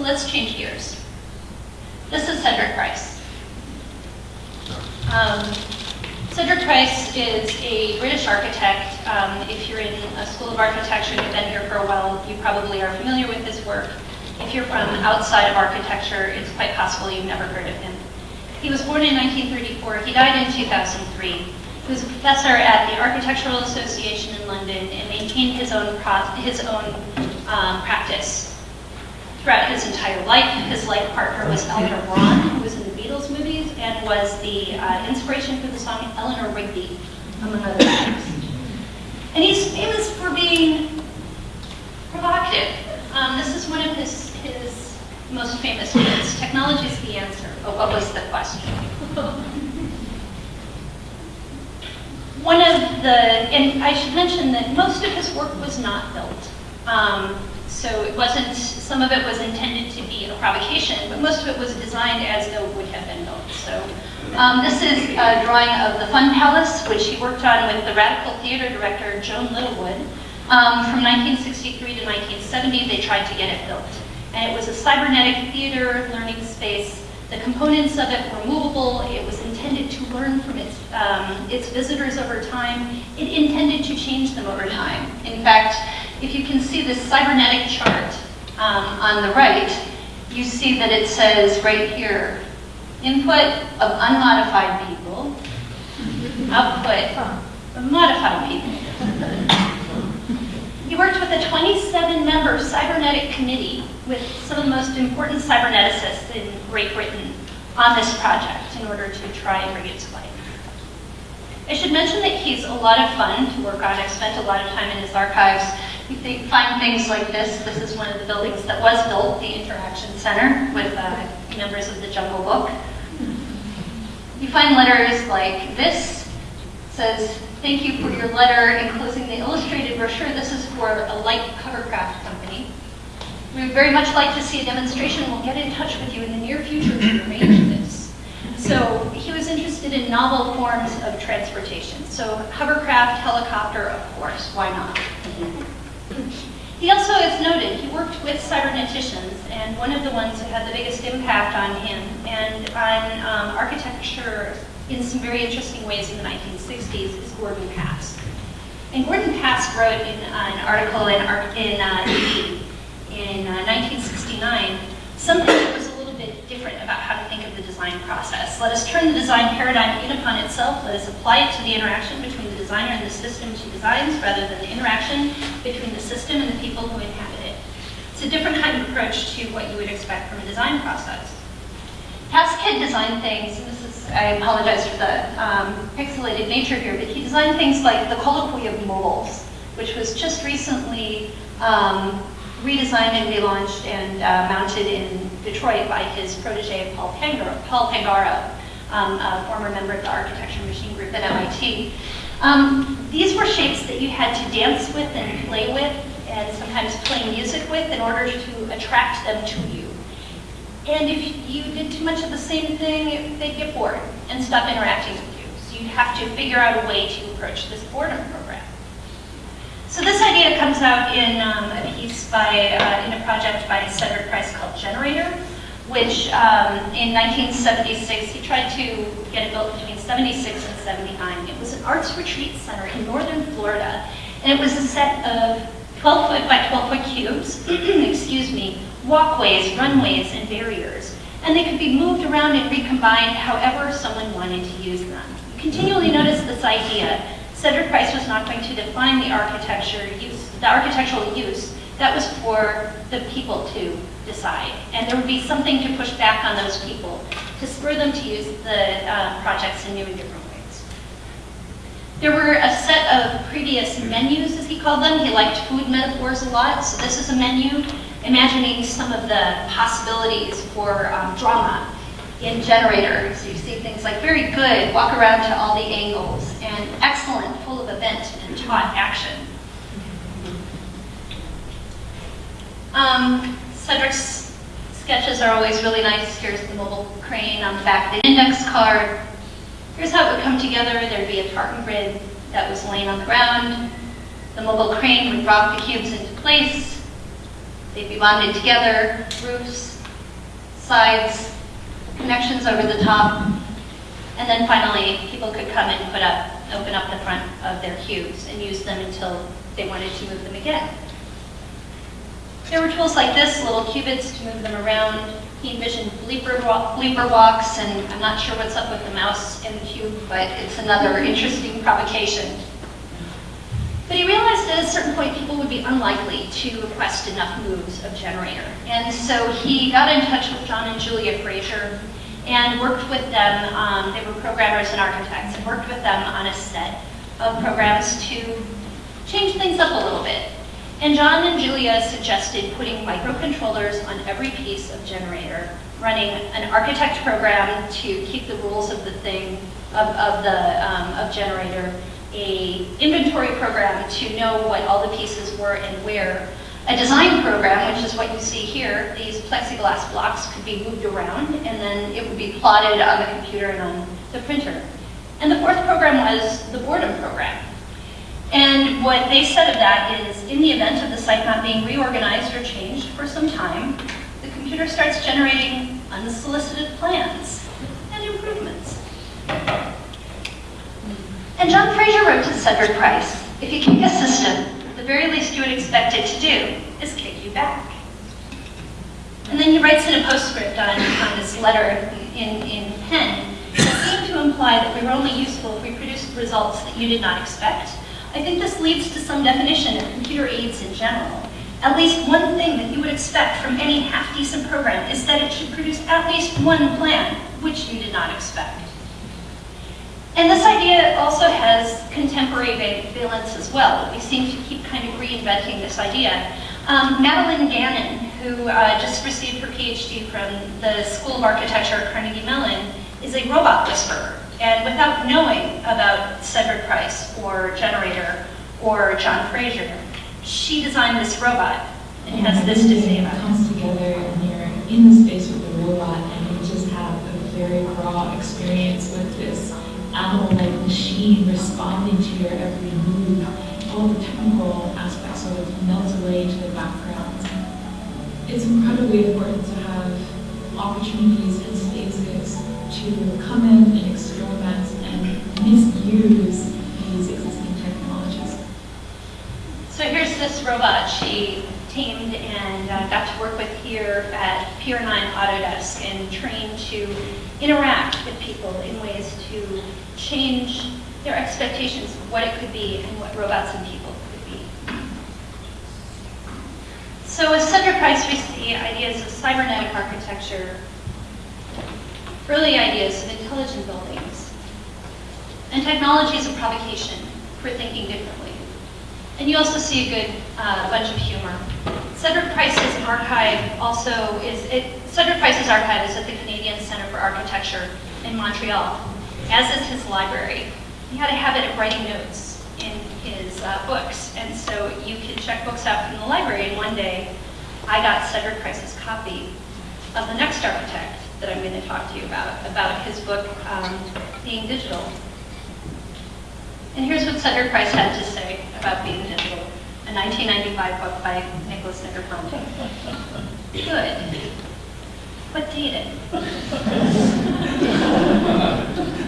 Let's change gears. This is Cedric Price. Um, Cedric Price is a British architect. Um, if you're in a school of architecture and you've been here for a while, you probably are familiar with his work. If you're from outside of architecture, it's quite possible you've never heard of him. He was born in 1934. He died in 2003. He was a professor at the Architectural Association in London and maintained his own, his own um, practice throughout his entire life. His life partner was Eleanor Bron, who was in the Beatles movies and was the uh, inspiration for the song Eleanor Rigby, among other things. And he's famous for being provocative. Um, this is one of his, his most famous quotes. Technology is the answer, but what was the question? one of the, and I should mention that most of his work was not built. Um, so it wasn't, some of it was intended to be a provocation, but most of it was designed as though it would have been built. So um, this is a drawing of the Fun Palace, which he worked on with the radical theater director Joan Littlewood. Um, from 1963 to 1970, they tried to get it built. And it was a cybernetic theater learning space. The components of it were movable. It was intended to learn from its, um, its visitors over time. It intended to change them over time. In fact, if you can see this cybernetic chart um, on the right, you see that it says right here, input of unmodified people, output of modified people. He worked with a 27-member cybernetic committee with some of the most important cyberneticists in Great Britain on this project in order to try and bring it to life. I should mention that he's a lot of fun to work on. I've spent a lot of time in his archives you think, find things like this. This is one of the buildings that was built, the Interaction Center, with uh, members of the Jungle Book. You find letters like this, says, thank you for your letter enclosing the illustrated brochure. This is for a light hovercraft company. We would very much like to see a demonstration. We'll get in touch with you in the near future to arrange this. So he was interested in novel forms of transportation. So hovercraft, helicopter, of course, why not? He also, as noted, he worked with cyberneticians, and one of the ones who had the biggest impact on him and on um, architecture in some very interesting ways in the 1960s is Gordon Pask. And Gordon Pask wrote in uh, an article in, in, uh, in uh, 1969 something that was a little bit different about how to think of the design process. Let us turn the design paradigm in upon itself. Let us apply it to the interaction between designer and the system she designs rather than the interaction between the system and the people who inhabit it. It's a different kind of approach to what you would expect from a design process. Pask had designed things, this is, I apologize for the um, pixelated nature here, but he designed things like the colloquy of mobiles, which was just recently um, redesigned and relaunched and uh, mounted in Detroit by his protege Paul Pangaro, Paul Pangaro um, a former member of the Architecture Machine Group at MIT. Um, these were shapes that you had to dance with and play with and sometimes play music with in order to attract them to you. And if you did too much of the same thing, they'd get bored and stop interacting with you. So you'd have to figure out a way to approach this boredom program. So this idea comes out in um, a piece by, uh, in a project by Cedric Price called Generator, which um, in 1976, he tried to get it built between 76 and 79. It was an arts retreat center in northern Florida, and it was a set of 12 foot by 12 foot cubes, excuse me, walkways, runways, and barriers. And they could be moved around and recombined however someone wanted to use them. You continually notice this idea Cedric Price was not going to define the architecture use, the architectural use. That was for the people to decide. And there would be something to push back on those people to spur them to use the uh, projects in new and different ways. There were a set of previous menus, as he called them. He liked food metaphors a lot, so this is a menu imagining some of the possibilities for um, drama in Generator. So you see things like very good, walk around to all the angles, and excellent, full of event and taut action. Um, Cedric's sketches are always really nice. Here's the mobile crane on the back of the index card. Here's how it would come together. There'd be a tartan grid that was laying on the ground. The mobile crane would drop the cubes into place. They'd be bonded together, roofs, sides, connections over the top, and then finally, people could come and put up, open up the front of their cubes and use them until they wanted to move them again. There were tools like this, little qubits to move them around. He envisioned bleeper, bleeper walks, and I'm not sure what's up with the mouse in the cube, but it's another interesting provocation. But he realized that at a certain point people would be unlikely to request enough moves of generator. And so he got in touch with John and Julia Frazer and worked with them, um, they were programmers and architects, and worked with them on a set of programs to change things up a little bit. And John and Julia suggested putting microcontrollers on every piece of generator, running an architect program to keep the rules of the thing, of, of the, um, of generator, a inventory program to know what all the pieces were and where, a design program, which is what you see here, these plexiglass blocks could be moved around and then it would be plotted on the computer and on the printer. And the fourth program was the boredom program. And what they said of that is, in the event of the site not being reorganized or changed for some time, the computer starts generating unsolicited plans and improvements. And John Frazer wrote to Cedric Price, if you kick a system, the very least you would expect it to do is kick you back. And then he writes in a postscript on, on this letter in, in pen, that seemed to imply that we were only useful if we produced results that you did not expect. I think this leads to some definition of computer aids in general. At least one thing that you would expect from any half-decent program is that it should produce at least one plan, which you did not expect. And this idea also has contemporary va- valence as well. We seem to keep kind of reinventing this idea. Um, Madeline Gannon, who uh, just received her PhD from the School of Architecture at Carnegie Mellon, is a robot whisperer. And without knowing about Cedric Price or Generator or John Frazer, she designed this robot and has this to say about it. comes together and you're in the space with the robot and you just have a very raw experience with this animal-like machine responding to your every move. All the technical aspects sort of melt away to the background. It's incredibly important opportunities and spaces to come in and experiment and misuse these existing technologies. So here's this robot she tamed and uh, got to work with here at Pier 9 Autodesk and trained to interact with people in ways to change their expectations of what it could be and what robots and people could be. So with Cedric Price, we see ideas of cybernetic architecture, early ideas of intelligent buildings, and technologies of provocation for thinking differently. And you also see a good uh, bunch of humor. Cedric Price's archive also is, it, Cedric Price's archive is at the Canadian Centre for Architecture in Montreal, as is his library. He had a habit of writing notes in his uh, books, and so you can check books out from the library, and one day I got Cedric Price's copy of The Next Architect that I'm going to talk to you about, about his book um, being digital. And here's what Cedric Price had to say about being digital, a 1995 book by Nicholas Negroponte. Good, but dated.